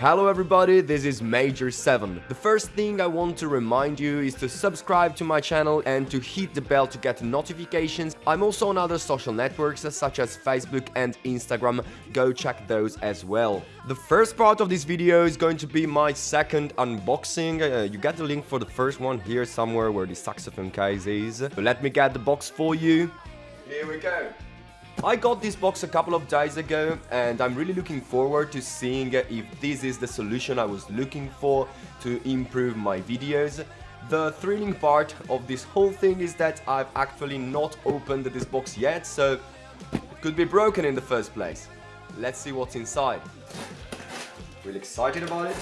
Hello everybody, this is Major 7. The first thing I want to remind you is to subscribe to my channel and to hit the bell to get notifications. I'm also on other social networks such as Facebook and Instagram, go check those as well. The first part of this video is going to be my second unboxing. Uh, you get the link for the first one here somewhere where the saxophone case is. But let me get the box for you. Here we go. I got this box a couple of days ago and I'm really looking forward to seeing if this is the solution I was looking for to improve my videos. The thrilling part of this whole thing is that I've actually not opened this box yet, so it could be broken in the first place. Let's see what's inside. Really excited about it.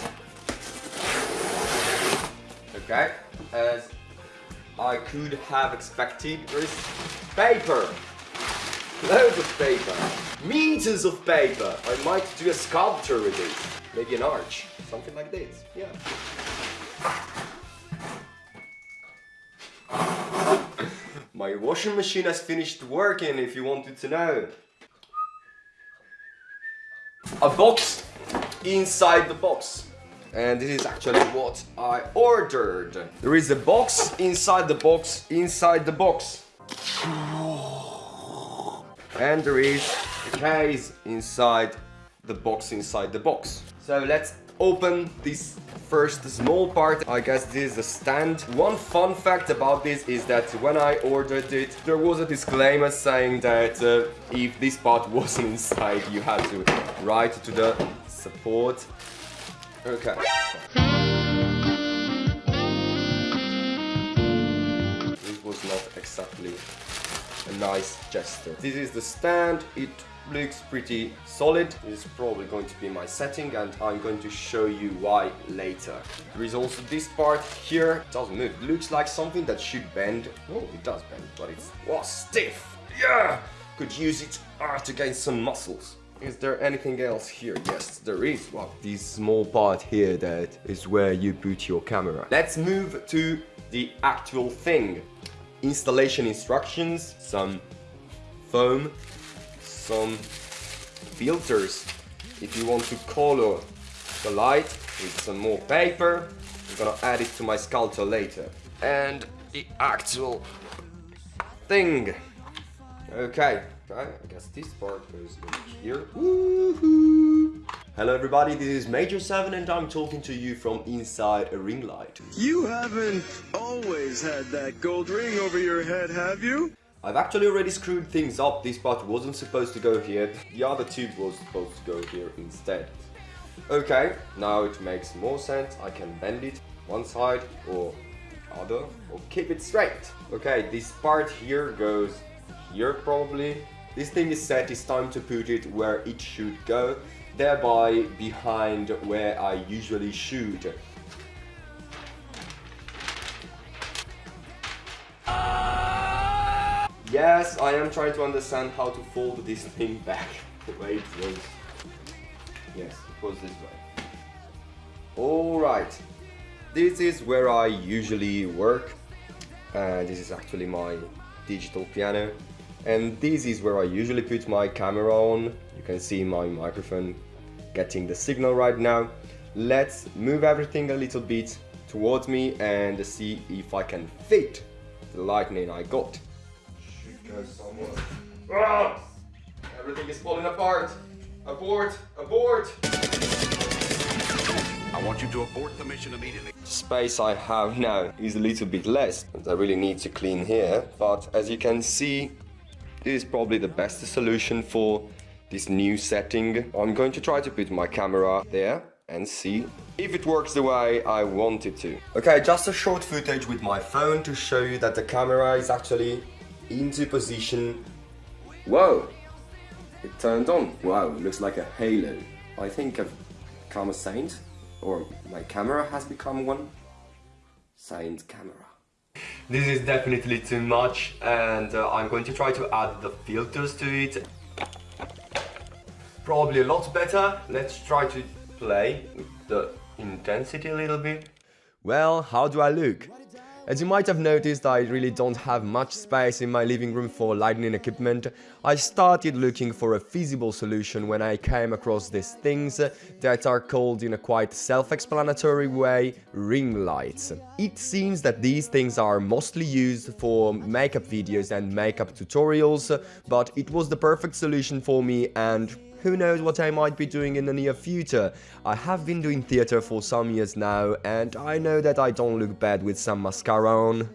Okay, as I could have expected, there is paper. Loads of paper. Meters of paper. I might do a sculpture with it. Maybe an arch. Something like this. Yeah. My washing machine has finished working if you wanted to know. A box inside the box. And this is actually what I ordered. There is a box inside the box inside the box and there is a case inside the box inside the box. So let's open this first small part. I guess this is a stand. One fun fact about this is that when I ordered it, there was a disclaimer saying that uh, if this part wasn't inside, you had to write to the support. Okay. This was not exactly a nice gesture. This is the stand. It looks pretty solid. This is probably going to be my setting and I'm going to show you why later. There is also this part here. It doesn't move. It looks like something that should bend. Oh, it does bend, but it's oh, stiff. Yeah! Could use it ah, to gain some muscles. Is there anything else here? Yes, there is. Well, this small part here that is where you put your camera. Let's move to the actual thing installation instructions, some foam, some filters if you want to color the light with some more paper. I'm gonna add it to my sculpture later. And the actual thing. Okay, I guess this part goes here. Hello everybody, this is Major 7 and I'm talking to you from inside a ring light. You haven't always had that gold ring over your head, have you? I've actually already screwed things up, this part wasn't supposed to go here, the other tube was supposed to go here instead. Okay, now it makes more sense, I can bend it one side or other or keep it straight. Okay, this part here goes here probably. This thing is set, it's time to put it where it should go thereby behind where I usually shoot. Yes, I am trying to understand how to fold this thing back the way it was. Yes, it was this way. Alright, this is where I usually work. And this is actually my digital piano. And this is where I usually put my camera on. You can see my microphone getting the signal right now. Let's move everything a little bit towards me and see if I can fit the lightning I got. Should go somewhere. Ah! Everything is falling apart. Abort! Abort! I want you to abort the mission immediately. Space I have now is a little bit less and I really need to clean here but as you can see this is probably the best solution for this new setting. I'm going to try to put my camera there and see if it works the way I want it to. Okay, just a short footage with my phone to show you that the camera is actually into position. Whoa! It turned on. Wow, looks like a halo. I think I've become a saint, or my camera has become one. Saint camera. This is definitely too much and uh, I'm going to try to add the filters to it probably a lot better. Let's try to play with the intensity a little bit. Well, how do I look? As you might have noticed, I really don't have much space in my living room for lighting equipment. I started looking for a feasible solution when I came across these things that are called in a quite self-explanatory way ring lights. It seems that these things are mostly used for makeup videos and makeup tutorials, but it was the perfect solution for me and who knows what I might be doing in the near future. I have been doing theatre for some years now, and I know that I don't look bad with some mascara on.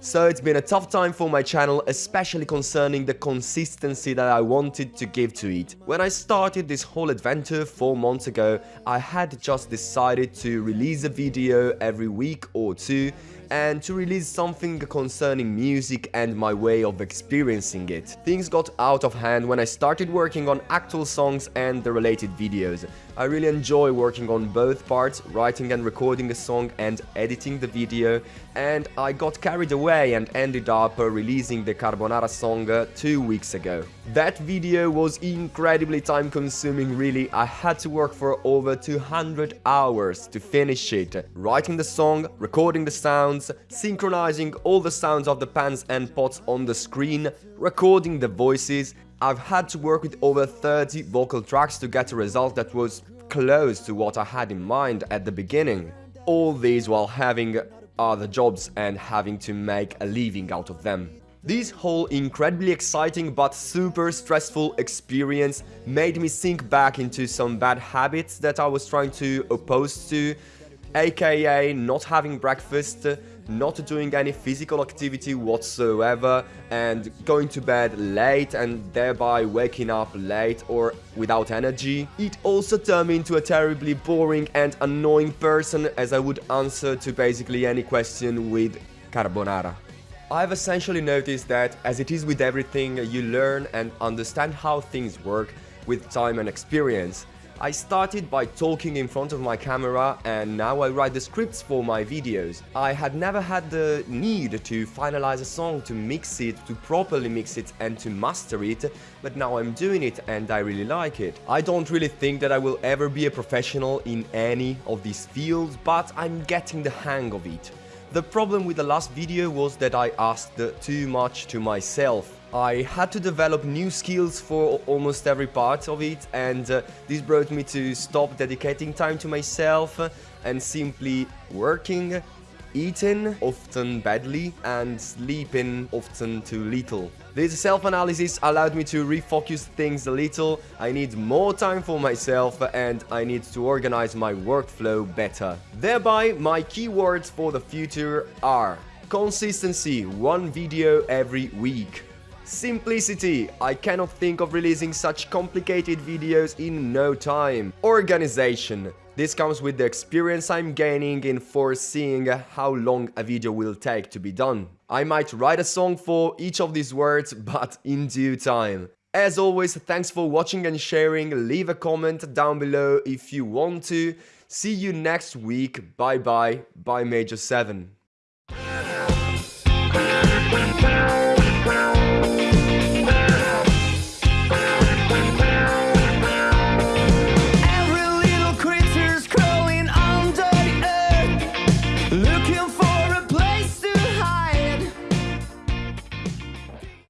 So it's been a tough time for my channel, especially concerning the consistency that I wanted to give to it. When I started this whole adventure 4 months ago, I had just decided to release a video every week or two and to release something concerning music and my way of experiencing it. Things got out of hand when I started working on actual songs and the related videos. I really enjoy working on both parts, writing and recording a song and editing the video, and I got carried away and ended up uh, releasing the Carbonara song uh, two weeks ago. That video was incredibly time consuming really, I had to work for over 200 hours to finish it, writing the song, recording the synchronizing all the sounds of the pans and pots on the screen, recording the voices, I've had to work with over 30 vocal tracks to get a result that was close to what I had in mind at the beginning. All these while having other jobs and having to make a living out of them. This whole incredibly exciting but super stressful experience made me sink back into some bad habits that I was trying to oppose to, aka not having breakfast, not doing any physical activity whatsoever and going to bed late and thereby waking up late or without energy. It also turned me into a terribly boring and annoying person as I would answer to basically any question with carbonara. I've essentially noticed that, as it is with everything, you learn and understand how things work with time and experience. I started by talking in front of my camera and now I write the scripts for my videos. I had never had the need to finalize a song, to mix it, to properly mix it and to master it, but now I'm doing it and I really like it. I don't really think that I will ever be a professional in any of these fields, but I'm getting the hang of it. The problem with the last video was that I asked too much to myself. I had to develop new skills for almost every part of it and uh, this brought me to stop dedicating time to myself and simply working, eating, often badly, and sleeping often too little. This self-analysis allowed me to refocus things a little, I need more time for myself and I need to organize my workflow better. Thereby, my keywords for the future are consistency, one video every week. Simplicity, I cannot think of releasing such complicated videos in no time. Organization, this comes with the experience I'm gaining in foreseeing how long a video will take to be done. I might write a song for each of these words, but in due time. As always, thanks for watching and sharing, leave a comment down below if you want to. See you next week, bye bye, bye Major 7.